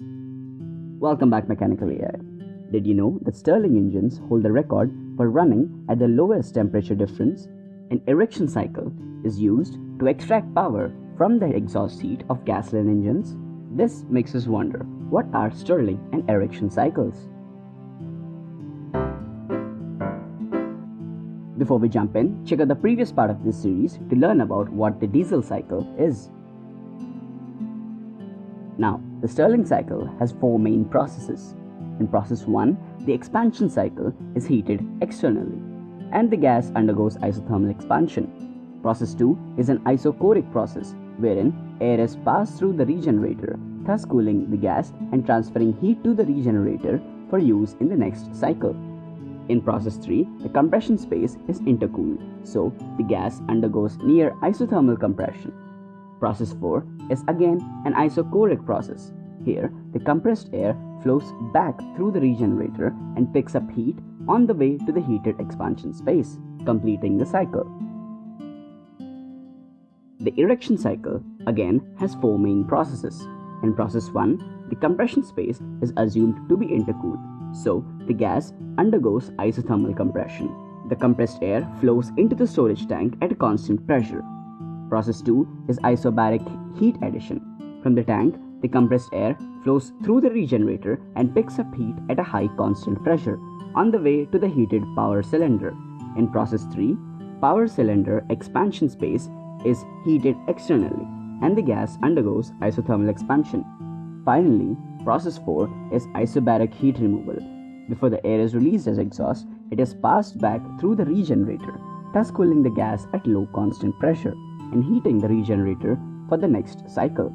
Welcome back Mechanical AI. Did you know that Stirling engines hold the record for running at the lowest temperature difference? An Ericsson cycle is used to extract power from the exhaust heat of gasoline engines. This makes us wonder, what are Stirling and Ericsson cycles? Before we jump in, check out the previous part of this series to learn about what the diesel cycle is. Now, the Stirling cycle has four main processes. In process 1, the expansion cycle is heated externally and the gas undergoes isothermal expansion. Process 2 is an isochoric process wherein air is passed through the regenerator, thus cooling the gas and transferring heat to the regenerator for use in the next cycle. In process 3, the compression space is intercooled, so the gas undergoes near isothermal compression. Process 4 is again an isochoric process. Here, the compressed air flows back through the regenerator and picks up heat on the way to the heated expansion space, completing the cycle. The Ericsson cycle again has four main processes. In process 1, the compression space is assumed to be intercooled, so the gas undergoes isothermal compression. The compressed air flows into the storage tank at a constant pressure. Process 2 is isobaric heat addition. From the tank, the compressed air flows through the regenerator and picks up heat at a high constant pressure on the way to the heated power cylinder. In process 3, power cylinder expansion space is heated externally and the gas undergoes isothermal expansion. Finally, process 4 is isobaric heat removal. Before the air is released as exhaust, it is passed back through the regenerator, thus cooling the gas at low constant pressure and heating the regenerator for the next cycle.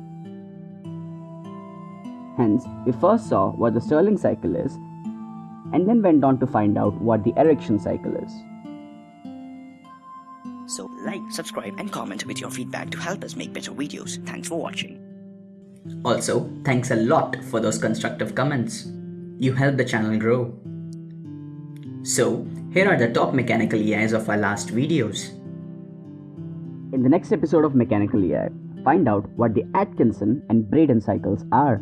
Hence, we first saw what the Stirling cycle is and then went on to find out what the Ericsson cycle is. So like, subscribe and comment with your feedback to help us make better videos. Thanks for watching. Also, thanks a lot for those constructive comments. You help the channel grow. So, here are the top mechanical AIs of our last videos. In the next episode of Mechanical AI, find out what the Atkinson and Brayton cycles are.